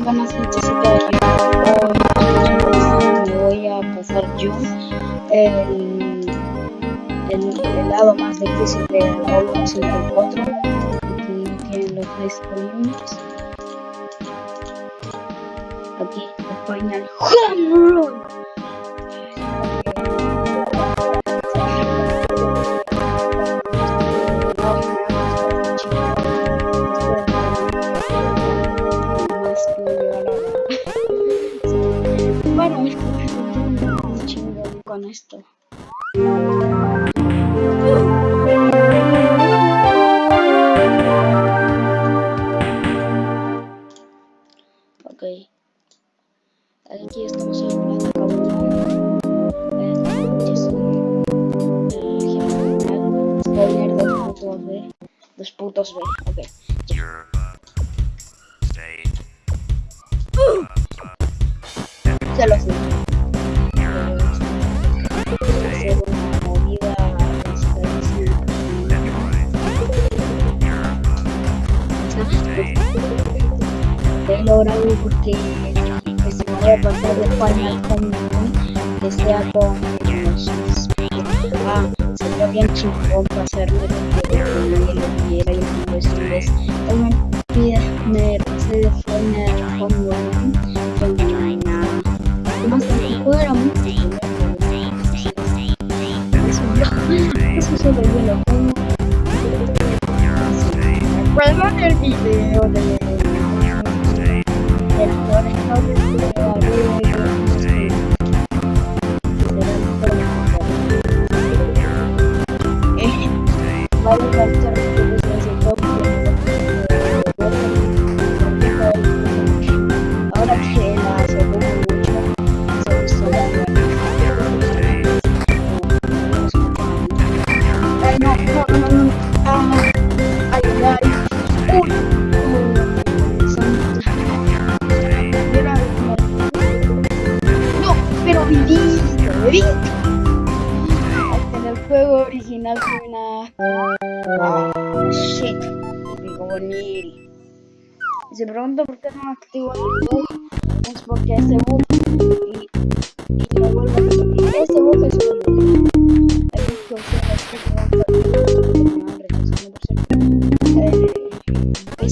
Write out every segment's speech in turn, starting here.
muy gentecitas hoy me voy a pasar yo el, el, lado más difícil de el otro aquí tienen los columnas aquí el home run con esto. Ok. Aquí estamos en la cabrón. Es un general spoiler dos putos B. Dos putos B. Ok. Se lo sé. Logrado porque que se puede pasar de que sea con los ah sería bien chingón para hacerme lo que nadie lo quiera y no también pide me pasé de no hay nada. Más era muy eso solo yo lo pongo recuerdan el video de el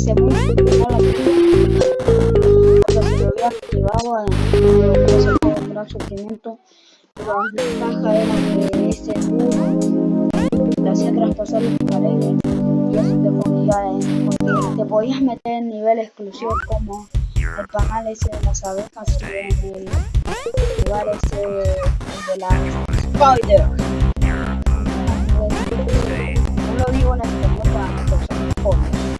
lo hubiera activado, lo que se puede entrar sufrimiento. La ventaja era que ese bug te hacía traspasar las paredes y eso te podía, porque te podías meter en nivel exclusivo como el canal ese de las abejas y en el lugar ese de la spider. No lo digo en español para que personas jóvenes.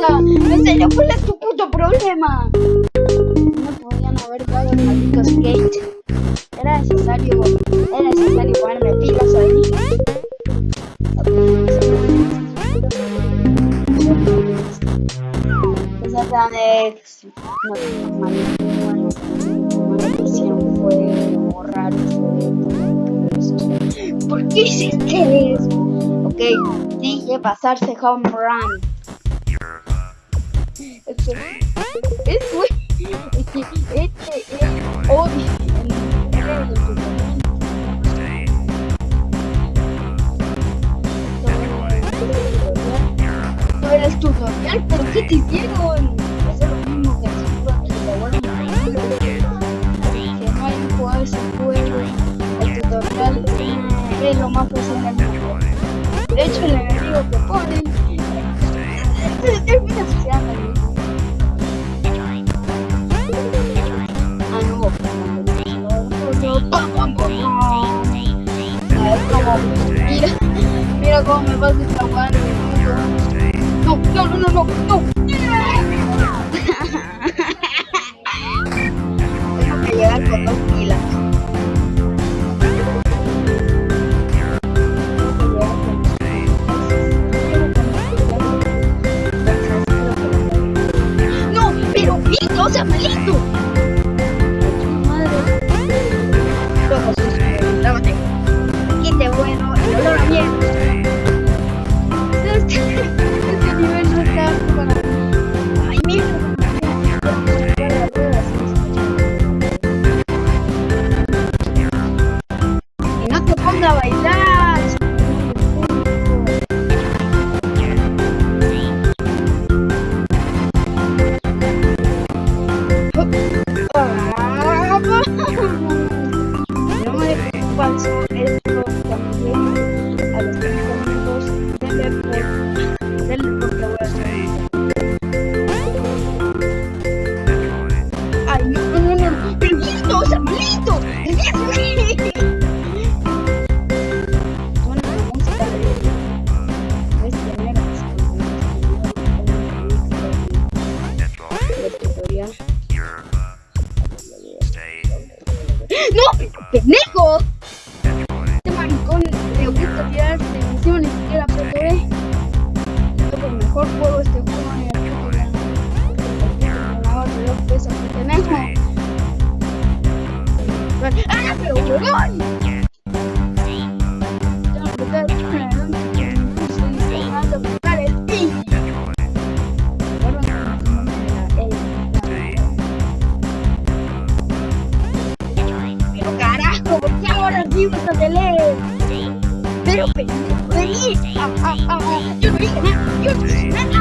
le pasa? En serio, ¿cuál es tu puto problema? No podían haber dado el maldito skate. Era necesario, era necesario ponerme pilas ahí. Esa no, fue borrar ¿Por qué hiciste eso? Ok, dije pasarse home run. Este, este, este es era el tutorial, pero ¿qué te hicieron? Es lo mismo que hacer que no hay juego ese juego. El tutorial es lo más fácil del mundo. De hecho, el enemigo que ponen Mira, mira cómo me pasa esta mano. No, no, no, no, no, he was on the left. Pero, pero, pero,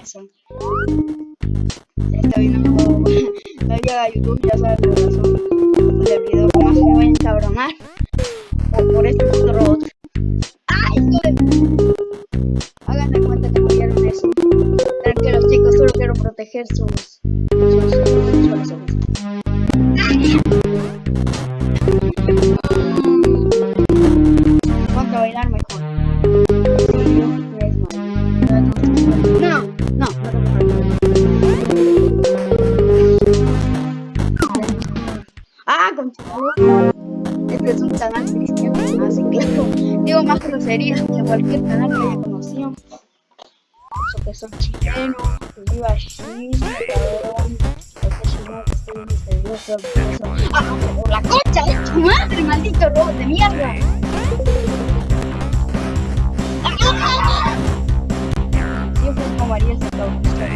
Awesome. igual que el canal que yo conocía, que son chilenos, que viva Chile, cabrón, porque si no, que ¡Ah, por la concha de tu madre, maldito robo de mierda! Siempre es como Ariel Sacabusta.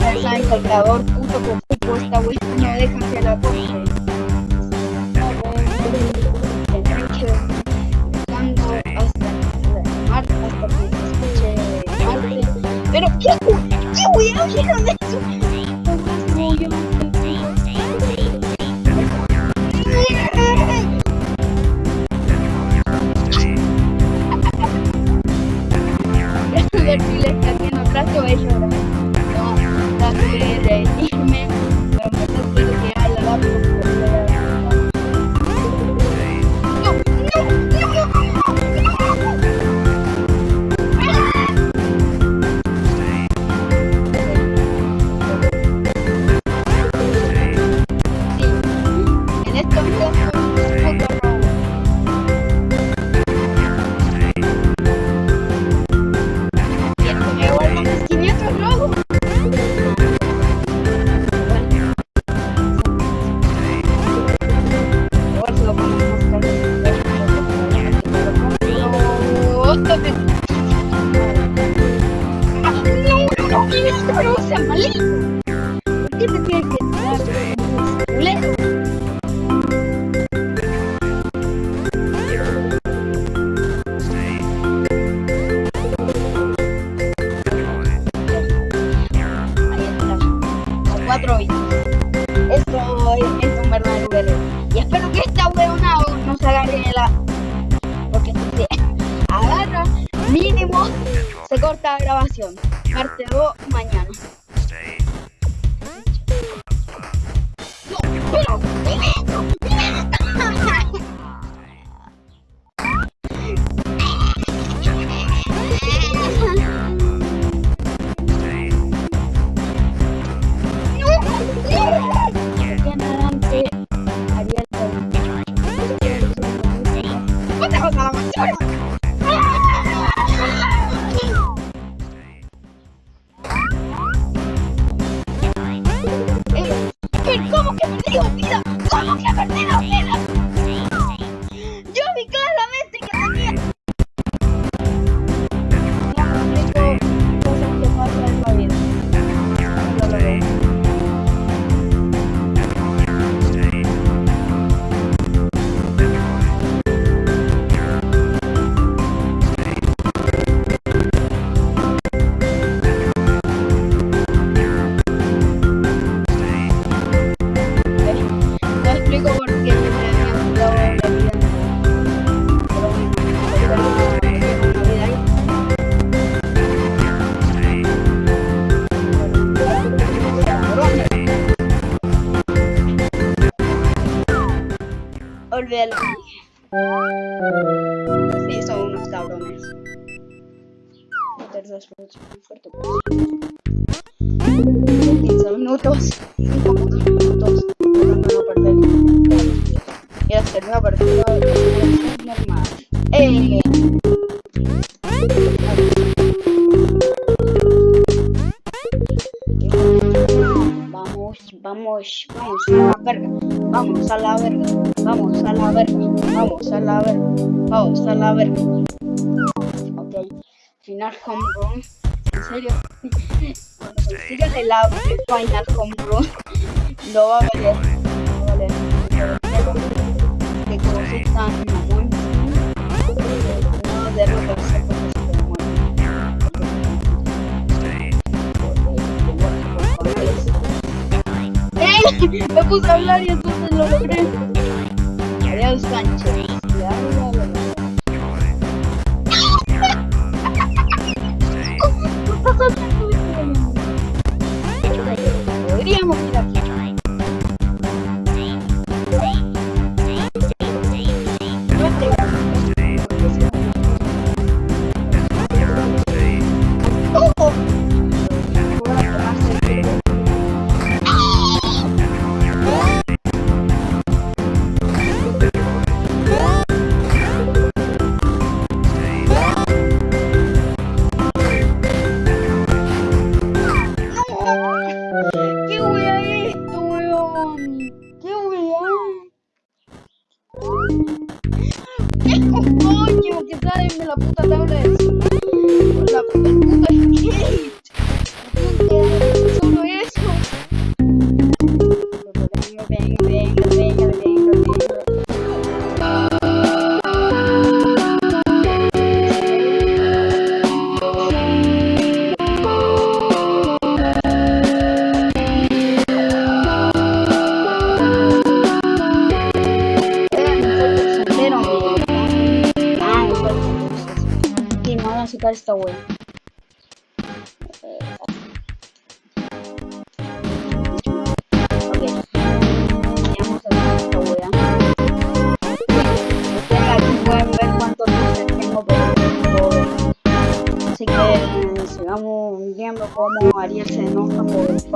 Ya saben que el creador puto con no deja que la coche. Minha É maligno? O que você quer Wait. Ya lo dije. Sí, son unos cabrones. Minutos muy fuerte. 15 minutos. 5 minutos. No, no perder. Y hacer una partida normal. ¡Eh! Vamos, vamos, a la verga, vamos a la verga, vamos a la verga, vamos a la verga, vamos a la verga. Ok, final home run. En serio, cuando consiga el final home run, no va a valer, no va a valer. Que como soy tan mamón, no a Me puse a hablar y entonces lo logré. Adiós, Sánchez. ¿Qué coño que sale de la puta tablet? La puta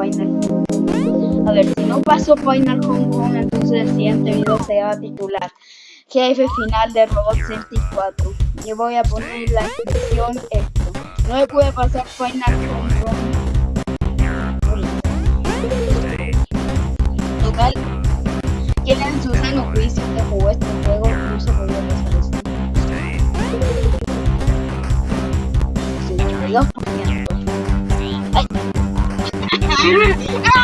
A ver, si no paso Final Home Run, entonces el siguiente video se va a titular Jefe final de Robot 64. Y voy a poner la descripción esto. No me puede pasar Final Home Run. Total, quien en su sano juicio que jugó este juego no se pasar esto. 52%. Ah, ah,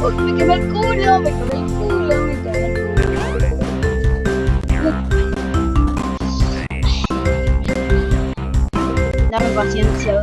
Me quemé el culo, me quemé el culo, me quemé el culo. Dame paciencia,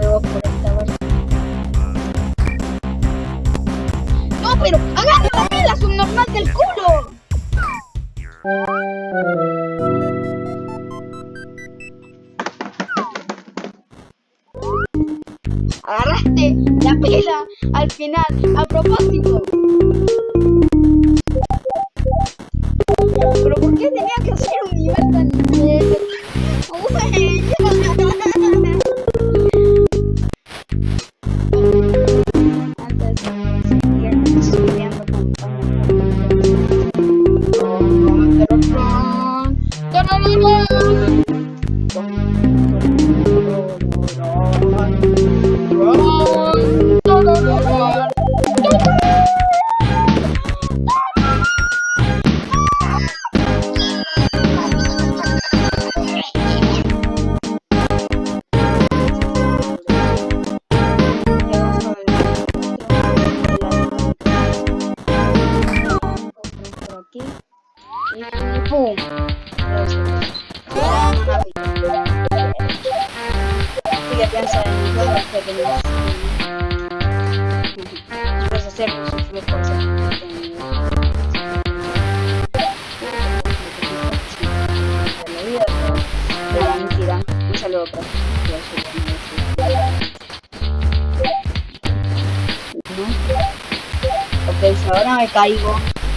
caigo,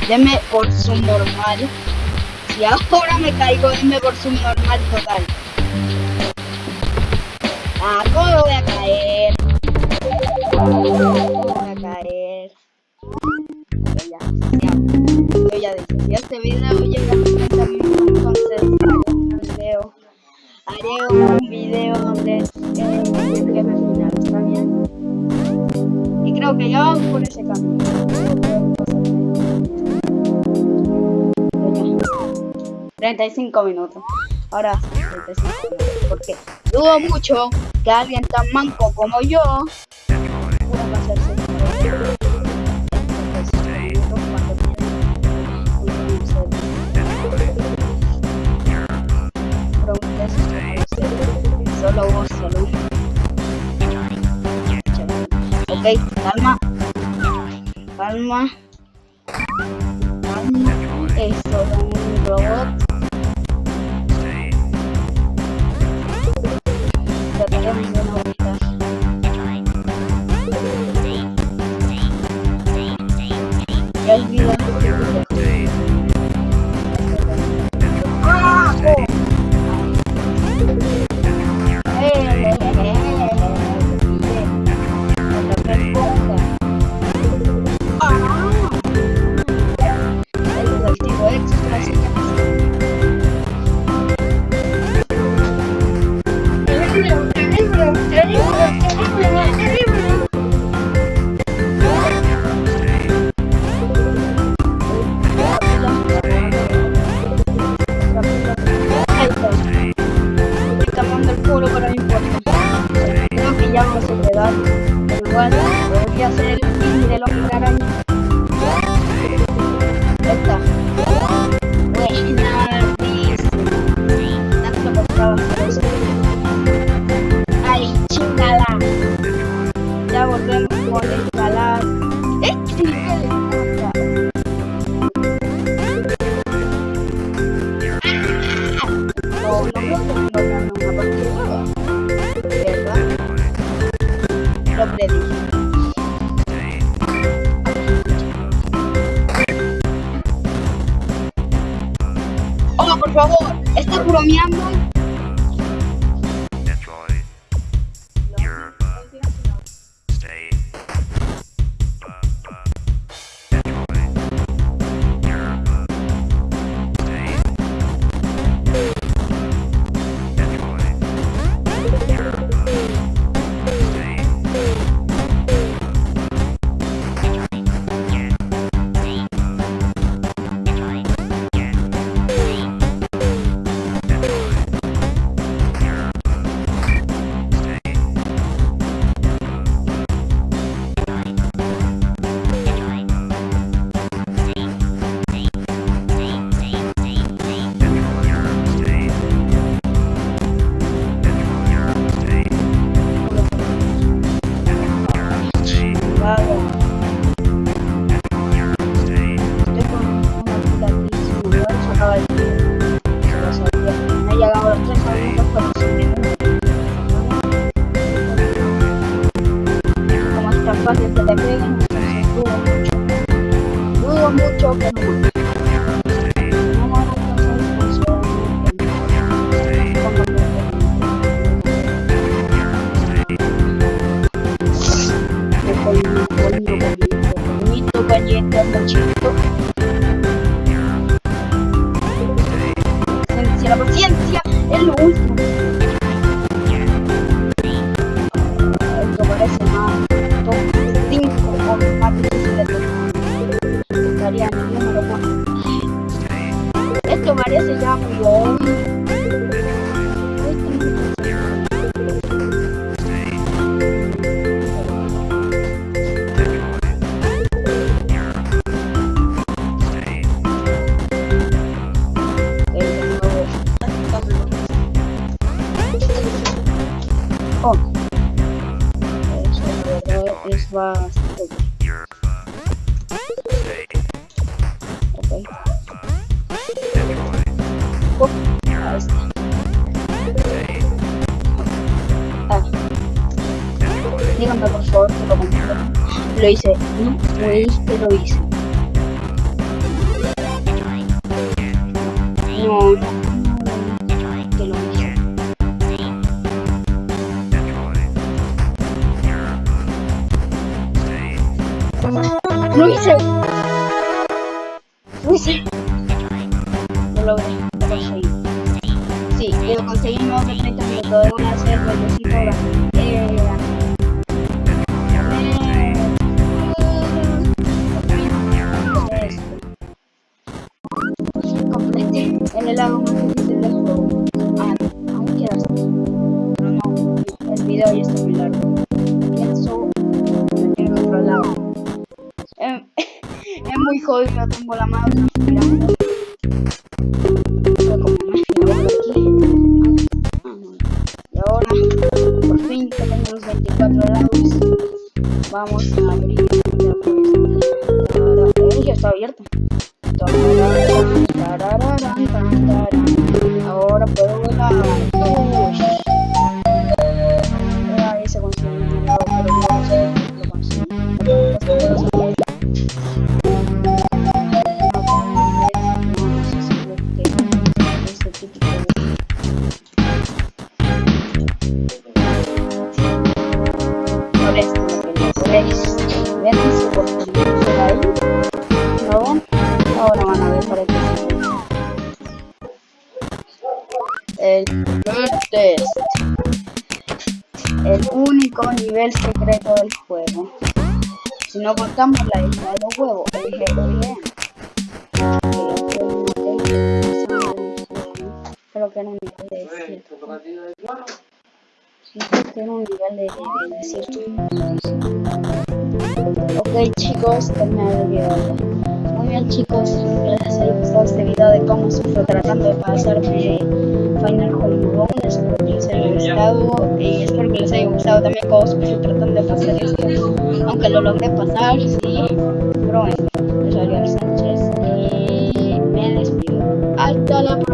denme por subnormal. Si ahora me caigo, denme por subnormal total. Ah, ¿cómo voy a caer? ¿Cómo voy a caer? Pero ya, ya, yo ya dije, si este video llega a 30 minutos, entonces haré un video. Haré un video donde eh, el final, ¿está bien? Y creo que ya vamos por ese camino. 35 minutos. Ahora 35 minutos. Porque dudo mucho que alguien tan manco como yo pueda hacerse. Solo vos, solo. Ok, calma. Calma. Calma. Es un robot. Ya vamos a quedar. Pero igual, voy a hacer el fin de los arañas. para que se le. Dudo mucho. Dudo mucho que no. Oh. Es bastante. Ok. Oh, ahí está. Ah, díganme por favor que lo completo. Lo hice. No, fuiste, lo hice. El helado más difícil del juego. Ah, aún queda. Pero no, el video ya está muy largo. Pienso en otro lado. Eh, es muy jodido, tengo la mano ¿No? El Test. El único nivel secreto del juego. Si no contamos la isla de los huevos, el GLM. Creo que era un un nivel de, de, de. Ok chicos, terminado el video. Muy bien chicos, espero les haya gustado este video de cómo sufro tratando de pasarme Final Home Espero que les haya gustado y espero que les haya gustado también cómo sufro tratando de pasar esto. Aunque lo logré pasar, sí, pero bueno, soy Sánchez y me despido. Hasta la próxima.